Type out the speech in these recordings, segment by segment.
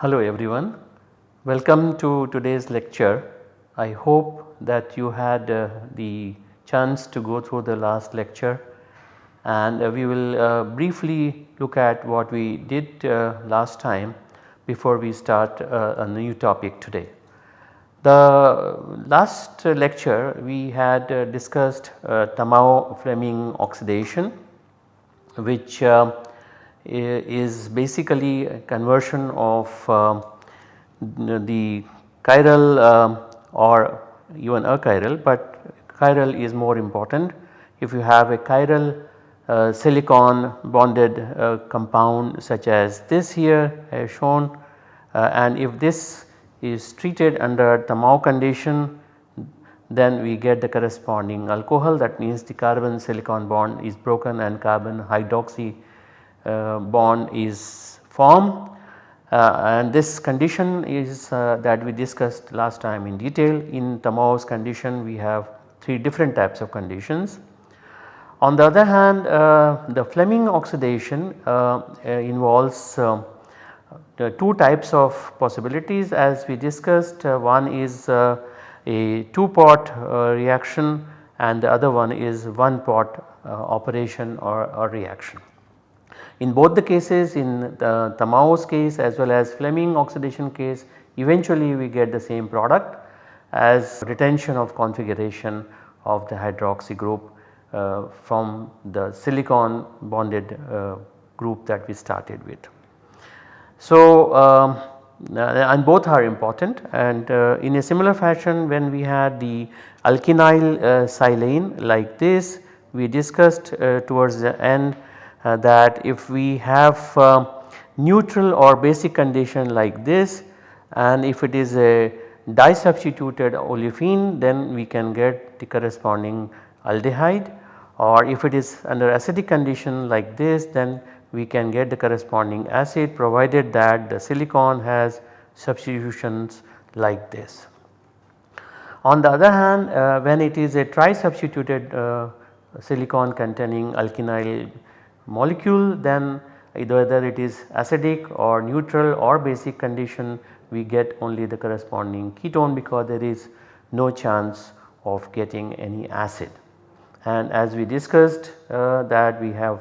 Hello everyone, welcome to today's lecture. I hope that you had uh, the chance to go through the last lecture and uh, we will uh, briefly look at what we did uh, last time before we start uh, a new topic today. The last lecture we had uh, discussed Tamao Fleming oxidation which is basically a conversion of uh, the chiral uh, or even achiral but chiral is more important. If you have a chiral uh, silicon bonded uh, compound such as this here shown uh, and if this is treated under Tamao condition then we get the corresponding alcohol that means the carbon silicon bond is broken and carbon hydroxy uh, bond is formed uh, and this condition is uh, that we discussed last time in detail. In Tamao's condition we have 3 different types of conditions. On the other hand uh, the Fleming oxidation uh, uh, involves the 2 types of possibilities as we discussed one is a 2 pot reaction and the other one is one pot operation or, or reaction. In both the cases in the Tamao's case as well as Fleming oxidation case eventually we get the same product as retention of configuration of the hydroxy group uh, from the silicon bonded uh, group that we started with. So, um, uh, and both are important and uh, in a similar fashion when we had the alkynyl uh, silane like this we discussed uh, towards the end uh, that if we have uh, neutral or basic condition like this and if it is a disubstituted olefin then we can get the corresponding aldehyde or if it is under acidic condition like this then we can get the corresponding acid provided that the silicon has substitutions like this. On the other hand uh, when it is a tri-substituted uh, silicon containing alkynyl molecule then either whether it is acidic or neutral or basic condition we get only the corresponding ketone because there is no chance of getting any acid. And as we discussed uh, that we have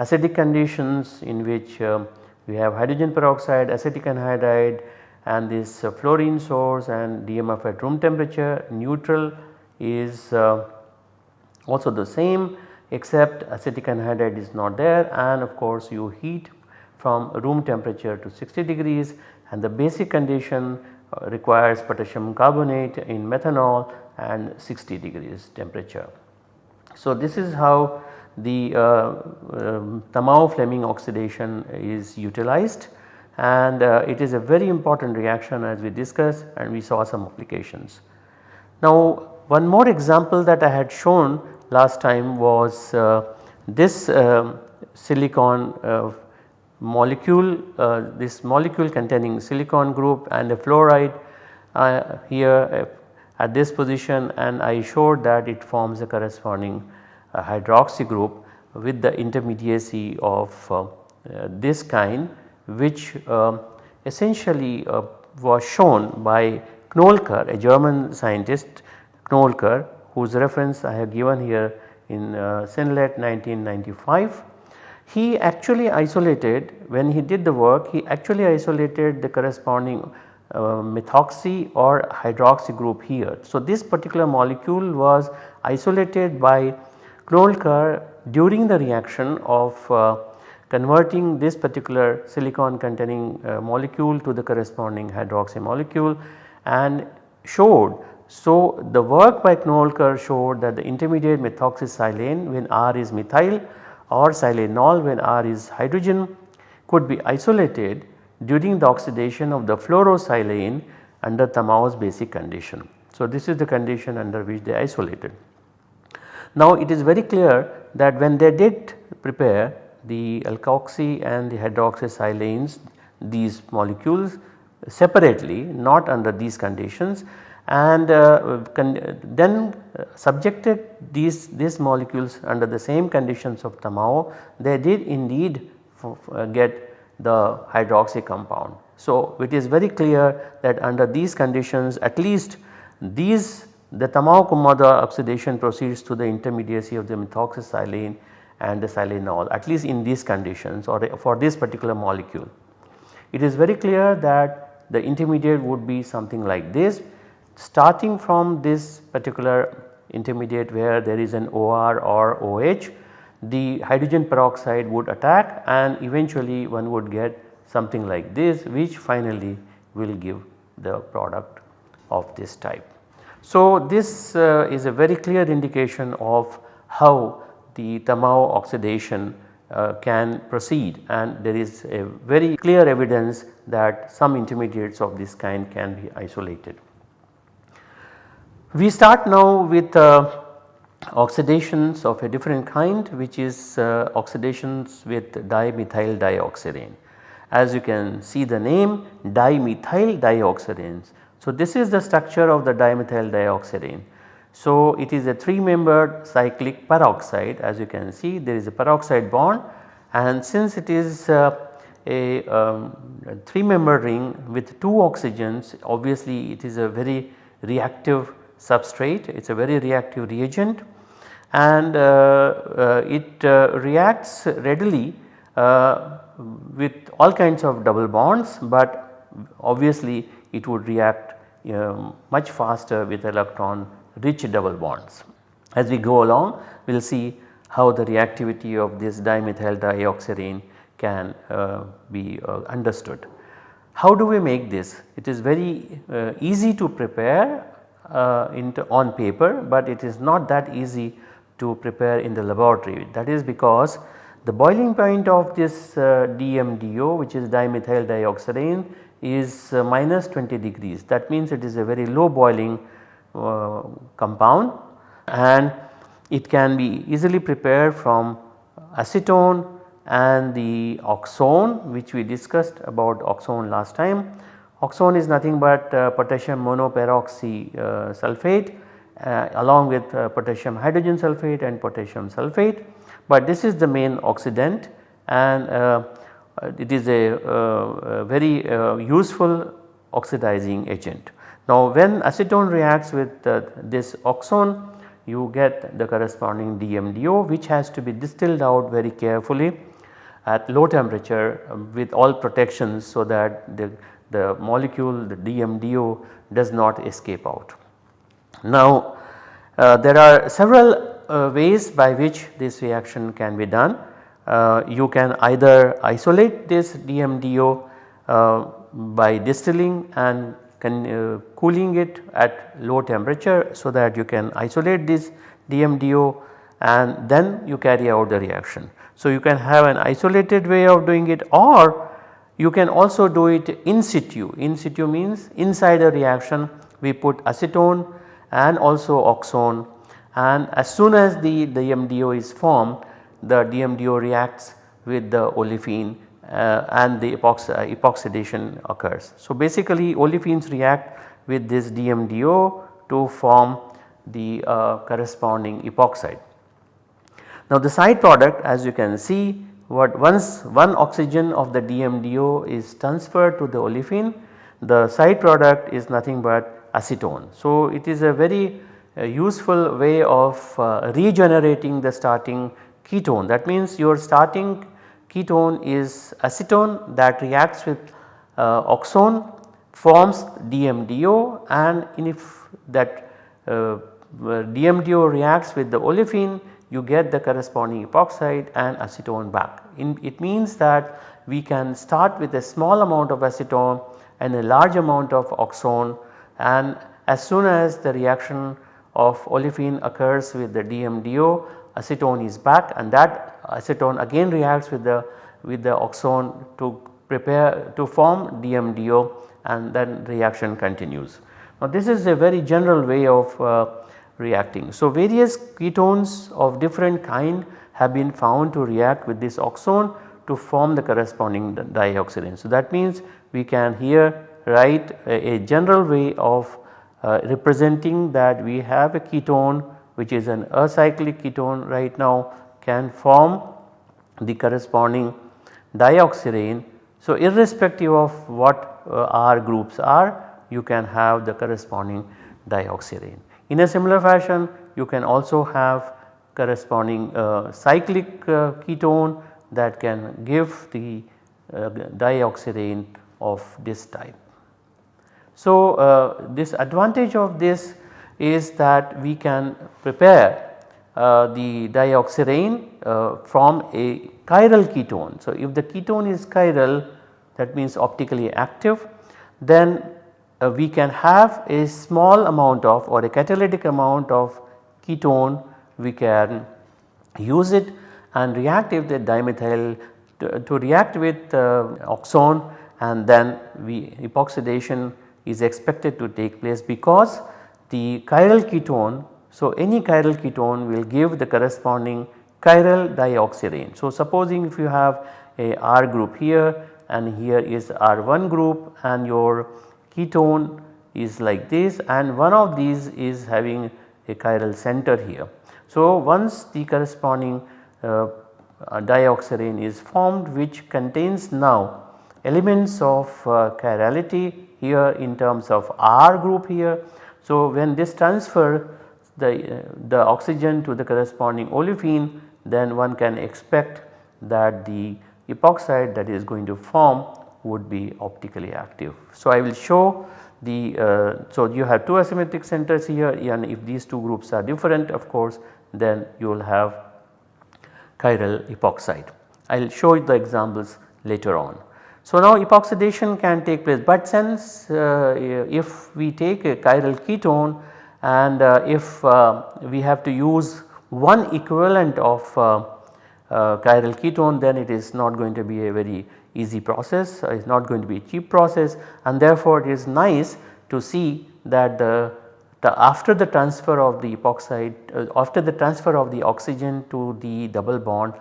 acidic conditions in which uh, we have hydrogen peroxide, acetic anhydride and this uh, fluorine source and DMF at room temperature. Neutral is uh, also the same except acetic anhydride is not there. And of course you heat from room temperature to 60 degrees. And the basic condition uh, requires potassium carbonate in methanol and 60 degrees temperature. So this is how the uh, um, Tamao Fleming oxidation is utilized and uh, it is a very important reaction as we discussed and we saw some applications. Now one more example that I had shown last time was uh, this uh, silicon uh, molecule this molecule containing silicon group and a fluoride here at this position and I showed that it forms a corresponding hydroxy group with the intermediacy of this kind which um, essentially was shown by Knolker a German scientist Knolker whose reference I have given here in uh, Synlett 1995. He actually isolated when he did the work he actually isolated the corresponding uh, methoxy or hydroxy group here. So, this particular molecule was isolated by Knoelker during the reaction of uh, converting this particular silicon containing uh, molecule to the corresponding hydroxy molecule and showed so, the work by Knoelker showed that the intermediate methoxysilane when R is methyl or silanol when R is hydrogen could be isolated during the oxidation of the fluorosilane under Tamao's basic condition. So, this is the condition under which they isolated. Now, it is very clear that when they did prepare the alkoxy and the hydroxysilanes these molecules separately not under these conditions and uh, then uh, subjected these, these molecules under the same conditions of Tamao they did indeed uh, get the hydroxy compound. So, it is very clear that under these conditions at least these the Tamao Kumada oxidation proceeds to the intermediacy of the methoxysilane and the silanol at least in these conditions or for this particular molecule. It is very clear that the intermediate would be something like this starting from this particular intermediate where there is an OR or OH the hydrogen peroxide would attack and eventually one would get something like this which finally will give the product of this type. So, this uh, is a very clear indication of how the Tamao oxidation uh, can proceed and there is a very clear evidence that some intermediates of this kind can be isolated. We start now with uh, oxidations of a different kind which is uh, oxidations with dimethyl dioxirane. As you can see the name dimethyl dioxiranes. So, this is the structure of the dimethyl dioxirane. So, it is a 3 membered cyclic peroxide as you can see there is a peroxide bond and since it is uh, a, um, a 3 membered ring with 2 oxygens obviously it is a very reactive substrate, it is a very reactive reagent and uh, uh, it uh, reacts readily with all kinds of double bonds but obviously it would react um, much faster with electron rich double bonds. As we go along we will see how the reactivity of this dimethyl dioxirane can uh, be uh, understood. How do we make this? It is very uh, easy to prepare uh, on paper but it is not that easy to prepare in the laboratory. That is because the boiling point of this uh, DMDO which is dimethyl dioxirane is uh, minus 20 degrees. That means it is a very low boiling uh, compound and it can be easily prepared from acetone and the oxone which we discussed about oxone last time Oxone is nothing but uh, potassium monoperoxy uh, sulphate uh, along with uh, potassium hydrogen sulphate and potassium sulphate. But this is the main oxidant and uh, it is a, a very useful oxidizing agent. Now when acetone reacts with this oxone you get the corresponding DMDO which has to be distilled out very carefully at low temperature um, with all protections so that the the molecule the DMDO does not escape out. Now uh, there are several uh, ways by which this reaction can be done. Uh, you can either isolate this DMDO uh, by distilling and can, uh, cooling it at low temperature so that you can isolate this DMDO and then you carry out the reaction. So you can have an isolated way of doing it or you can also do it in situ, in situ means inside a reaction we put acetone and also oxone and as soon as the, DMDO is formed the DMDO reacts with the olefin uh, and the uh, epoxidation occurs. So basically olefins react with this DMDO to form the uh, corresponding epoxide. Now the side product as you can see what once one oxygen of the DMDO is transferred to the olefin the side product is nothing but acetone. So, it is a very uh, useful way of uh, regenerating the starting ketone that means your starting ketone is acetone that reacts with uh, oxone forms DMDO and if that uh, DMDO reacts with the olefin you get the corresponding epoxide and acetone back. In, it means that we can start with a small amount of acetone and a large amount of oxone and as soon as the reaction of olefin occurs with the DMDO acetone is back and that acetone again reacts with the with the oxone to prepare to form DMDO and then reaction continues. Now this is a very general way of uh, reacting. So, various ketones of different kind have been found to react with this oxone to form the corresponding dioxirane. So that means we can here write a, a general way of uh, representing that we have a ketone which is an acyclic ketone right now can form the corresponding dioxirane. So irrespective of what uh, R groups are you can have the corresponding dioxirane. In a similar fashion you can also have corresponding uh, cyclic uh, ketone that can give the uh, dioxirane of this type. So, uh, this advantage of this is that we can prepare uh, the dioxirane uh, from a chiral ketone. So, if the ketone is chiral that means optically active then uh, we can have a small amount of or a catalytic amount of ketone we can use it and react with the dimethyl to, to react with uh, oxone and then we epoxidation is expected to take place because the chiral ketone. So, any chiral ketone will give the corresponding chiral dioxirane. So, supposing if you have a R group here and here is R1 group and your ketone is like this and one of these is having a chiral center here. So, once the corresponding uh, dioxirane is formed which contains now elements of uh, chirality here in terms of R group here. So, when this transfer the, uh, the oxygen to the corresponding olefin then one can expect that the epoxide that is going to form would be optically active. So, I will show the uh, so you have two asymmetric centers here and if these two groups are different of course then you will have chiral epoxide. I will show you the examples later on. So, now epoxidation can take place but since uh, if we take a chiral ketone and uh, if uh, we have to use one equivalent of uh, uh, chiral ketone then it is not going to be a very easy process it is not going to be a cheap process and therefore it is nice to see that the, the after the transfer of the epoxide uh, after the transfer of the oxygen to the double bond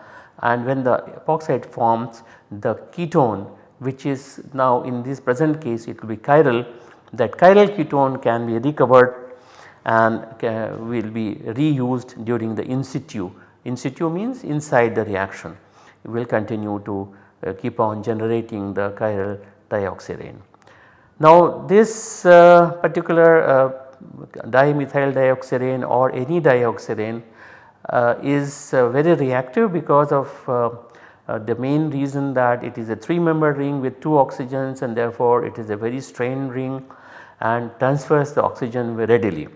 and when the epoxide forms the ketone which is now in this present case it will be chiral that chiral ketone can be recovered and will be reused during the in situ. In situ means inside the reaction will continue to uh, keep on generating the chiral dioxirane. Now this uh, particular uh, dimethyl dioxirane or any dioxirane uh, is uh, very reactive because of uh, the main reason that it is a 3 member ring with 2 oxygens and therefore it is a very strained ring and transfers the oxygen readily.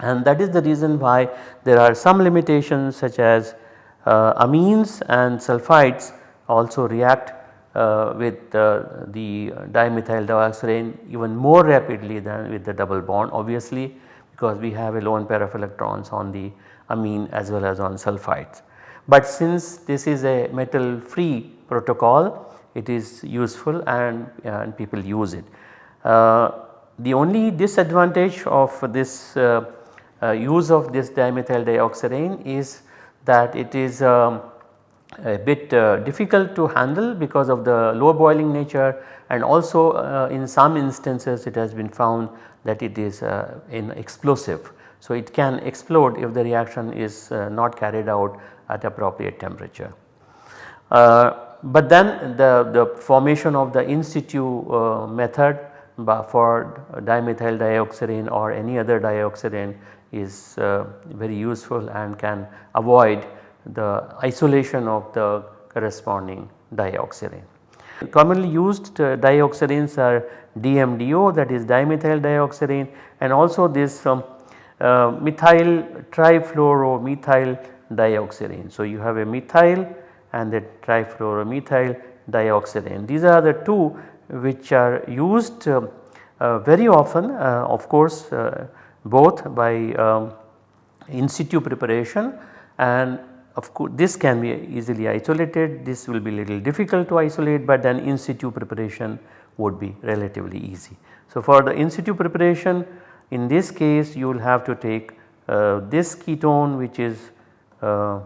And that is the reason why there are some limitations such as uh, amines and sulfides also react uh, with uh, the dimethyl dioxirane even more rapidly than with the double bond obviously because we have a lone pair of electrons on the amine as well as on sulfides. But since this is a metal free protocol it is useful and, and people use it. Uh, the only disadvantage of this uh, uh, use of this dimethyl dioxirane is that it is um, a bit uh, difficult to handle because of the low boiling nature and also uh, in some instances it has been found that it is uh, in explosive. So, it can explode if the reaction is uh, not carried out at appropriate temperature. Uh, but then the, the formation of the in situ uh, method for dimethyl dioxirane or any other dioxirane is very useful and can avoid the isolation of the corresponding dioxirane. Commonly used uh, dioxiranes are DMDO that is dimethyl dioxirane and also this um, uh, methyl trifluoromethyl dioxirane. So, you have a methyl and the trifluoromethyl dioxirane. These are the two which are used uh, uh, very often uh, of course uh, both by um, in situ preparation and of course this can be easily isolated this will be little difficult to isolate but then in situ preparation would be relatively easy. So for the in situ preparation in this case you will have to take uh, this ketone which is uh,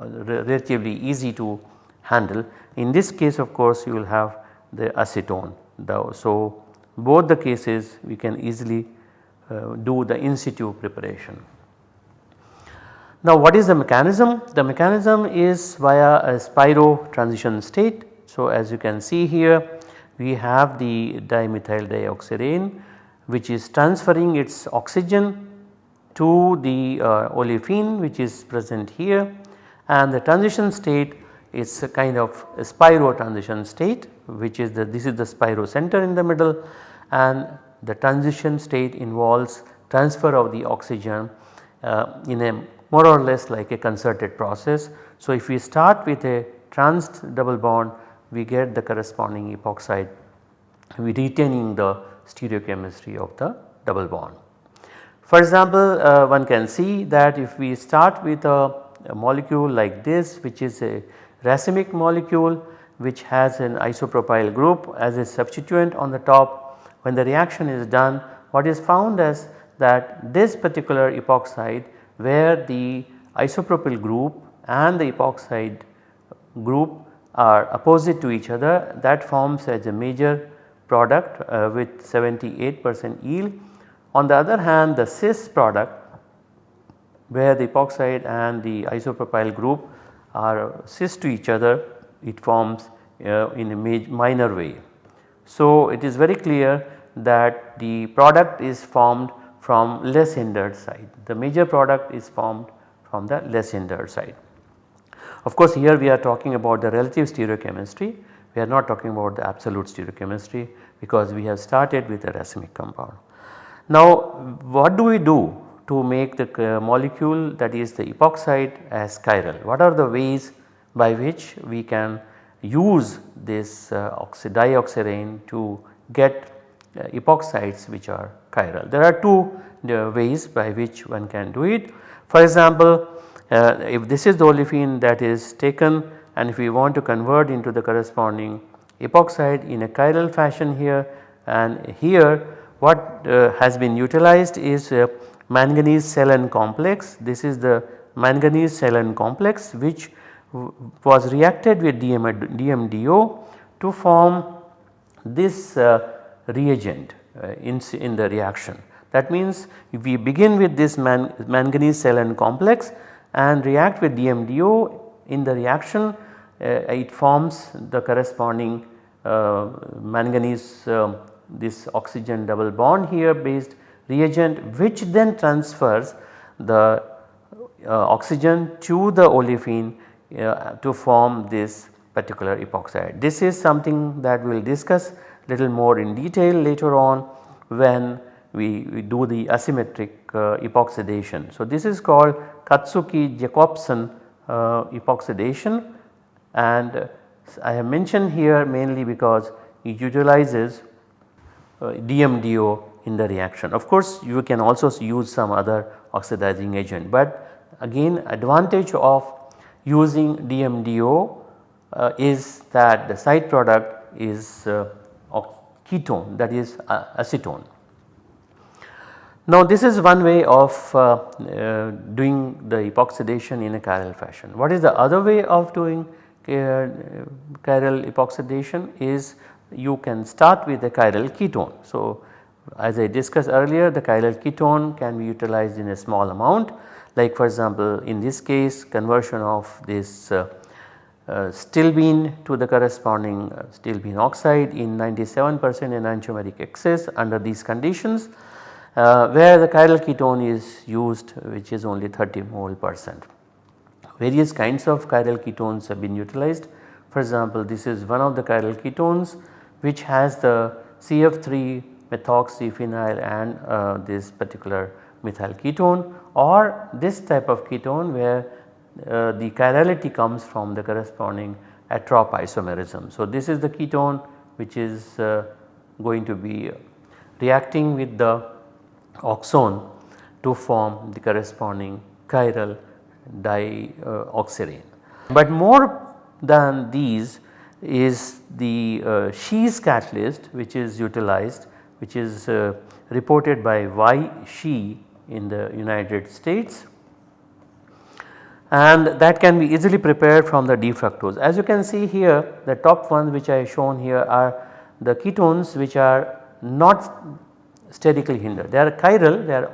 relatively easy to handle. In this case of course you will have the acetone. So both the cases we can easily uh, do the in situ preparation. Now what is the mechanism? The mechanism is via a spiro transition state. So as you can see here we have the dimethyl dioxirane which is transferring its oxygen to the uh, olefin which is present here and the transition state is a kind of a spiro transition state which is the this is the spiro center in the middle and the transition state involves transfer of the oxygen uh, in a more or less like a concerted process. So, if we start with a trans double bond we get the corresponding epoxide we retaining the stereochemistry of the double bond. For example, uh, one can see that if we start with a, a molecule like this which is a racemic molecule which has an isopropyl group as a substituent on the top when the reaction is done what is found is that this particular epoxide where the isopropyl group and the epoxide group are opposite to each other that forms as a major product uh, with 78 percent yield. On the other hand the cis product where the epoxide and the isopropyl group are cis to each other it forms uh, in a minor way. So, it is very clear that the product is formed from less hindered side. The major product is formed from the less hindered side. Of course, here we are talking about the relative stereochemistry. We are not talking about the absolute stereochemistry because we have started with a racemic compound. Now, what do we do to make the uh, molecule that is the epoxide as chiral? What are the ways by which we can use this uh, dioxirane to get uh, epoxides which are chiral. There are two uh, ways by which one can do it. For example, uh, if this is the olefin that is taken and if we want to convert into the corresponding epoxide in a chiral fashion here and here what uh, has been utilized is manganese salen complex. This is the manganese salen complex which was reacted with DM, DMDO to form this uh, reagent in, in the reaction. That means we begin with this man, manganese salen complex and react with DMDO in the reaction uh, it forms the corresponding uh, manganese uh, this oxygen double bond here based reagent which then transfers the uh, oxygen to the olefin uh, to form this particular epoxide. This is something that we will discuss little more in detail later on when we, we do the asymmetric uh, epoxidation. So, this is called Katsuki-Jacobsen uh, epoxidation and uh, I have mentioned here mainly because it utilizes DMDO in the reaction. Of course, you can also use some other oxidizing agent, but again advantage of using DMDO uh, is that the side product is uh, ketone that is uh, acetone. Now this is one way of uh, uh, doing the epoxidation in a chiral fashion. What is the other way of doing uh, chiral epoxidation is you can start with a chiral ketone. So as I discussed earlier the chiral ketone can be utilized in a small amount like for example in this case conversion of this uh, uh, stilbene to the corresponding uh, stilbene oxide in 97 percent enantiomeric excess under these conditions uh, where the chiral ketone is used which is only 30 mole percent. Various kinds of chiral ketones have been utilized for example this is one of the chiral ketones which has the CF3 methoxyphenyl and uh, this particular methyl ketone or this type of ketone where uh, the chirality comes from the corresponding atropisomerism. So, this is the ketone which is uh, going to be reacting with the oxone to form the corresponding chiral dioxirane. But more than these is the uh, catalyst which is utilized which is uh, reported by Y Shi in the United States and that can be easily prepared from the D-fructose. As you can see here the top ones which I have shown here are the ketones which are not sterically hindered. They are chiral, they are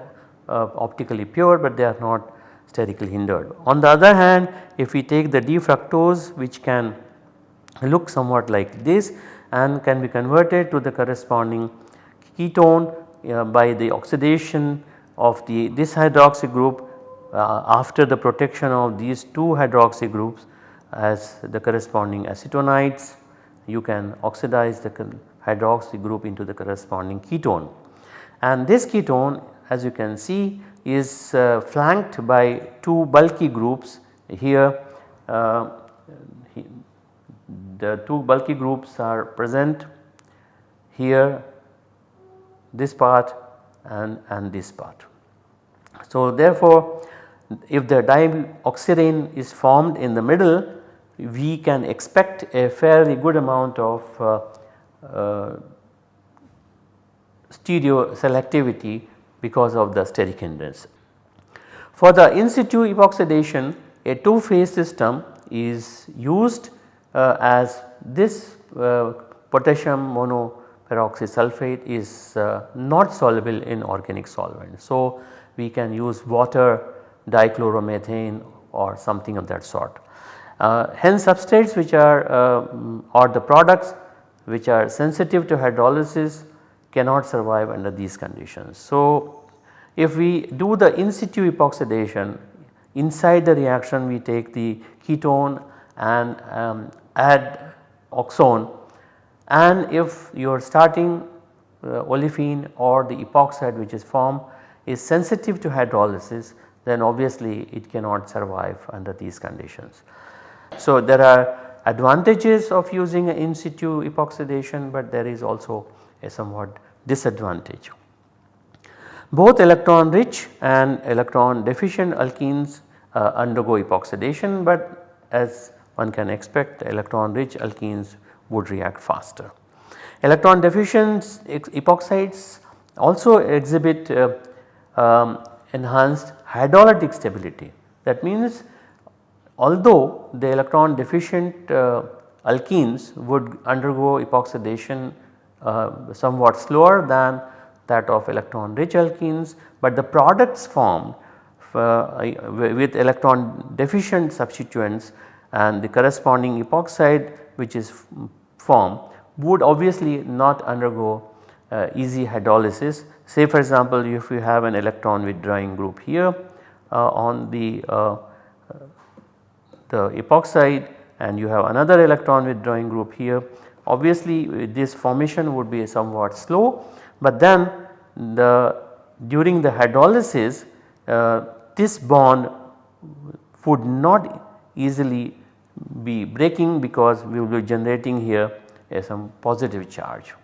uh, optically pure but they are not sterically hindered. On the other hand if we take the D-fructose which can look somewhat like this and can be converted to the corresponding ketone uh, by the oxidation of the this hydroxy group after the protection of these two hydroxy groups as the corresponding acetonides you can oxidize the hydroxy group into the corresponding ketone. And this ketone as you can see is uh, flanked by two bulky groups here uh, the two bulky groups are present here this part and, and this part. So therefore if the dioxirane is formed in the middle we can expect a fairly good amount of uh, uh, stereo selectivity because of the steric hindrance. For the in situ epoxidation a two phase system is used uh, as this uh, potassium monoperoxy sulphate is uh, not soluble in organic solvent. So, we can use water dichloromethane or something of that sort. Uh, hence substrates which are uh, or the products which are sensitive to hydrolysis cannot survive under these conditions. So, if we do the in situ epoxidation inside the reaction we take the ketone and um, add oxone and if you are starting uh, olefin or the epoxide which is formed is sensitive to hydrolysis then obviously it cannot survive under these conditions. So there are advantages of using in situ epoxidation but there is also a somewhat disadvantage. Both electron rich and electron deficient alkenes uh, undergo epoxidation but as one can expect electron rich alkenes would react faster. Electron deficient epoxides also exhibit uh, um, enhanced hydrolytic stability. That means although the electron deficient uh, alkenes would undergo epoxidation uh, somewhat slower than that of electron rich alkenes, but the products formed uh, with electron deficient substituents and the corresponding epoxide which is formed would obviously not undergo uh, easy hydrolysis. Say for example if you have an electron withdrawing group here uh, on the, uh, the epoxide and you have another electron withdrawing group here obviously this formation would be somewhat slow but then the during the hydrolysis uh, this bond would not easily be breaking because we will be generating here a some positive charge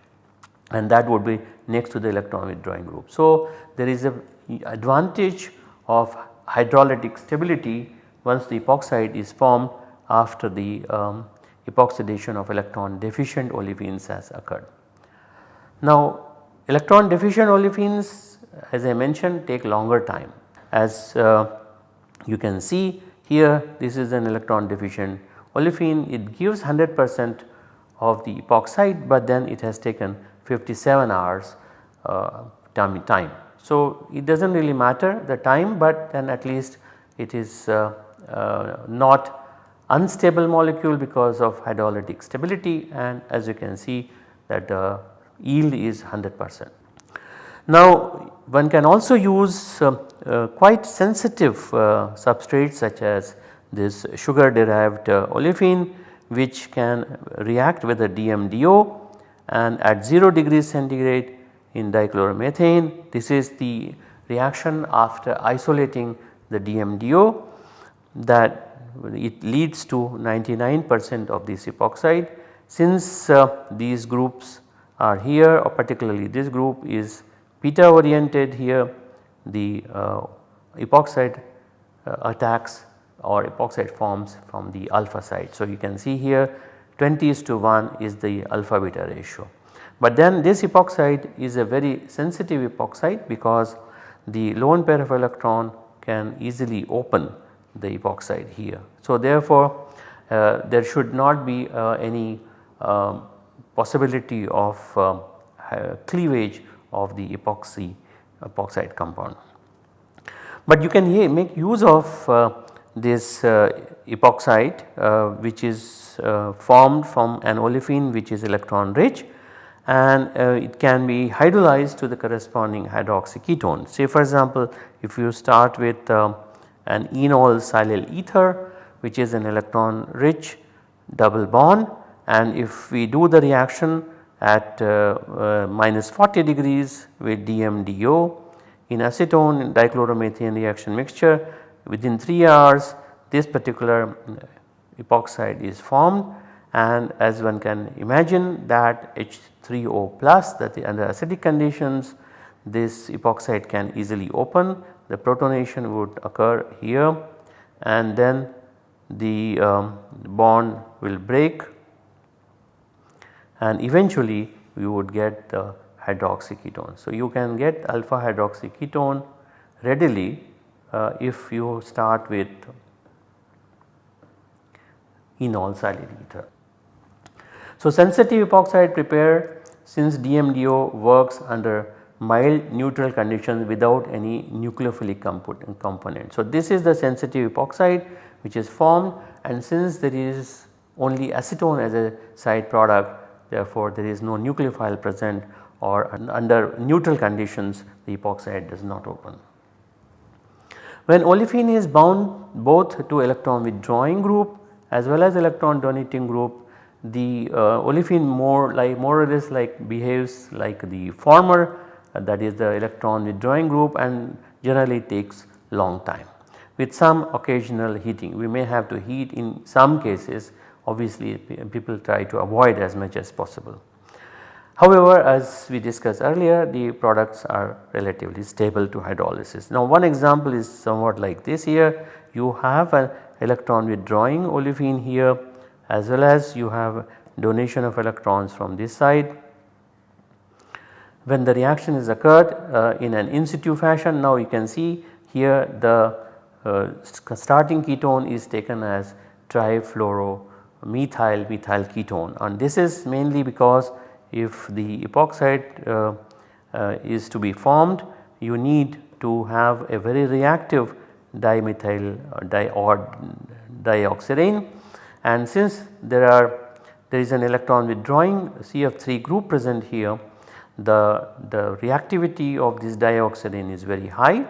and that would be next to the electron withdrawing group. So, there is a advantage of hydrolytic stability once the epoxide is formed after the um, epoxidation of electron deficient olefins has occurred. Now electron deficient olefins as I mentioned take longer time as uh, you can see here this is an electron deficient olefin it gives 100 percent of the epoxide but then it has taken 57 hours uh, time. So it does not really matter the time but then at least it is uh, uh, not unstable molecule because of hydrolytic stability and as you can see that the yield is 100 percent. Now one can also use uh, uh, quite sensitive uh, substrates such as this sugar derived uh, olefin which can react with a DMDO and at 0 degrees centigrade in dichloromethane this is the reaction after isolating the DMDO that it leads to 99 percent of this epoxide. Since uh, these groups are here or particularly this group is beta oriented here the uh, epoxide uh, attacks or epoxide forms from the alpha side. So, you can see here 20 is to 1 is the alpha beta ratio. But then this epoxide is a very sensitive epoxide because the lone pair of electron can easily open the epoxide here. So therefore uh, there should not be uh, any um, possibility of um, cleavage of the epoxy epoxide compound. But you can make use of uh, this uh, epoxide uh, which is uh, formed from an olefin which is electron rich and it can be hydrolyzed to the corresponding hydroxy ketone. Say for example if you start with um, an enol silyl ether which is an electron rich double bond and if we do the reaction at uh, uh, minus 40 degrees with DMDO in acetone dichloromethane reaction mixture within 3 hours this particular uh, epoxide is formed and as one can imagine that H3O plus that the under acidic conditions this epoxide can easily open the protonation would occur here and then the um, bond will break and eventually you would get the hydroxy ketone. So, you can get alpha hydroxy ketone readily uh, if you start with enol silyl ether. So, sensitive epoxide prepared since DMDO works under mild neutral conditions without any nucleophilic component. So, this is the sensitive epoxide which is formed and since there is only acetone as a side product therefore there is no nucleophile present or under neutral conditions the epoxide does not open. When olefin is bound both to electron withdrawing group as well as electron donating group the uh, olefin more like more or less like behaves like the former uh, that is the electron withdrawing group and generally takes long time with some occasional heating. We may have to heat in some cases obviously people try to avoid as much as possible. However, as we discussed earlier the products are relatively stable to hydrolysis. Now one example is somewhat like this here you have an electron withdrawing olefin here as well as you have donation of electrons from this side. When the reaction is occurred uh, in an in situ fashion now you can see here the uh, starting ketone is taken as trifluoromethyl methyl ketone and this is mainly because if the epoxide uh, uh, is to be formed you need to have a very reactive dimethyl uh, di or dioxirane and since there are there is an electron withdrawing CF3 group present here the, the reactivity of this dioxirane is very high.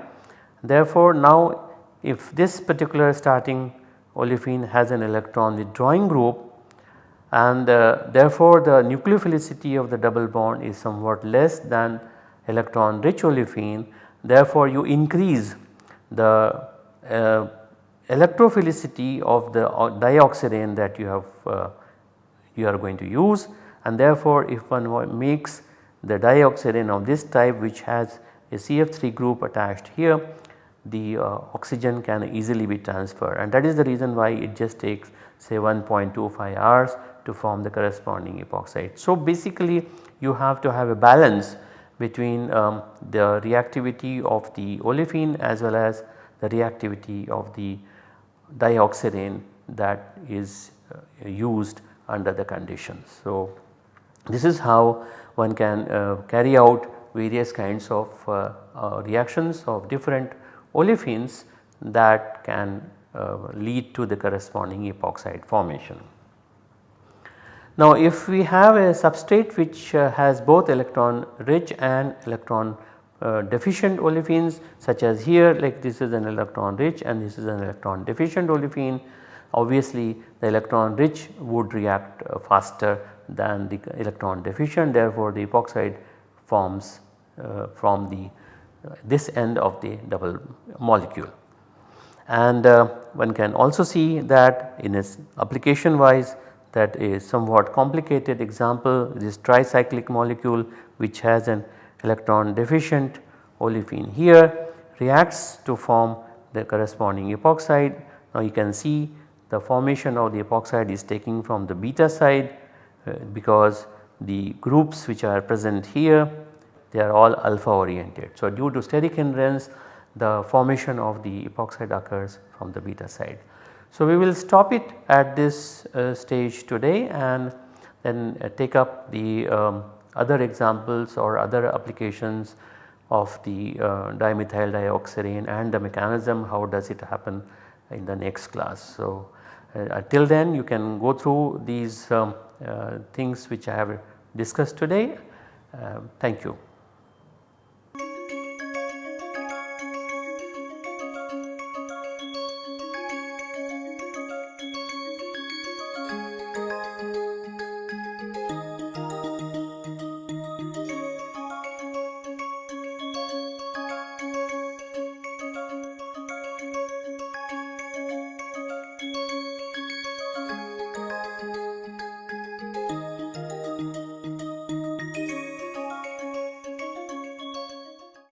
Therefore, now if this particular starting olefin has an electron withdrawing group and uh, therefore the nucleophilicity of the double bond is somewhat less than electron rich olefin therefore you increase the uh, electrophilicity of the dioxirane that you have uh, you are going to use and therefore if one makes the dioxirane of this type which has a CF3 group attached here the uh, oxygen can easily be transferred and that is the reason why it just takes say 1.25 hours to form the corresponding epoxide. So basically you have to have a balance between um, the reactivity of the olefin as well as the reactivity of the dioxirane that is uh, used under the conditions. So this is how one can uh, carry out various kinds of uh, uh reactions of different olefins that can uh, lead to the corresponding epoxide formation. Now if we have a substrate which uh, has both electron rich and electron uh, deficient olefins such as here like this is an electron rich and this is an electron deficient olefin obviously the electron rich would react uh, faster than the electron deficient therefore the epoxide forms uh, from the this end of the double molecule. And uh, one can also see that in its application wise that is somewhat complicated example this tricyclic molecule which has an electron deficient olefin here reacts to form the corresponding epoxide. Now you can see the formation of the epoxide is taking from the beta side uh, because the groups which are present here they are all alpha oriented. So, due to steric hindrance the formation of the epoxide occurs from the beta side. So, we will stop it at this uh, stage today and then uh, take up the um, other examples or other applications of the uh, dimethyl dioxirane and the mechanism how does it happen in the next class. So, uh, till then you can go through these um, uh, things which I have discussed today. Thank you.